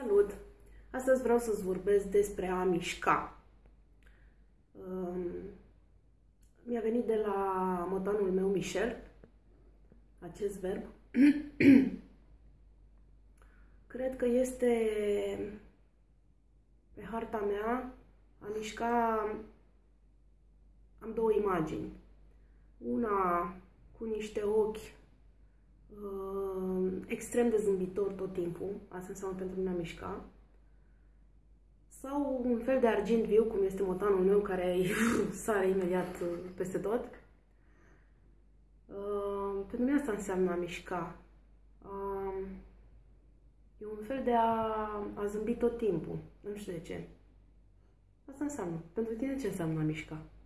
Salut! Astăzi vreau să-ți vorbesc despre a mișca. Um, mi-a venit de la motanul meu Michel acest verb. Cred că este pe harta mea a mișca am două imagini. Una cu niște ochi uh, extrem de zâmbitor tot timpul, asta înseamnă pentru mine a mișca, sau un fel de argint viu, cum este motanul meu, care sare imediat uh, peste tot. Uh, pentru mine asta înseamnă a mișca. Uh, e un fel de a, a zâmbi tot timpul. Nu știu de ce. Asta înseamnă. Pentru tine ce înseamnă a mișca? Ciao.